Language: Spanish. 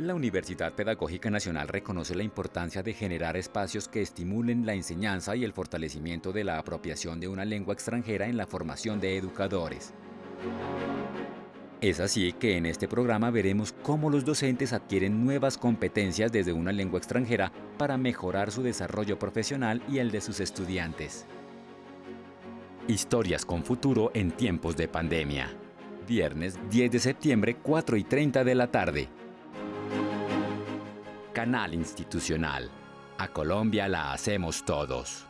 La Universidad Pedagógica Nacional reconoce la importancia de generar espacios que estimulen la enseñanza y el fortalecimiento de la apropiación de una lengua extranjera en la formación de educadores. Es así que en este programa veremos cómo los docentes adquieren nuevas competencias desde una lengua extranjera para mejorar su desarrollo profesional y el de sus estudiantes. Historias con futuro en tiempos de pandemia. Viernes 10 de septiembre, 4 y 30 de la tarde. Canal Institucional. A Colombia la hacemos todos.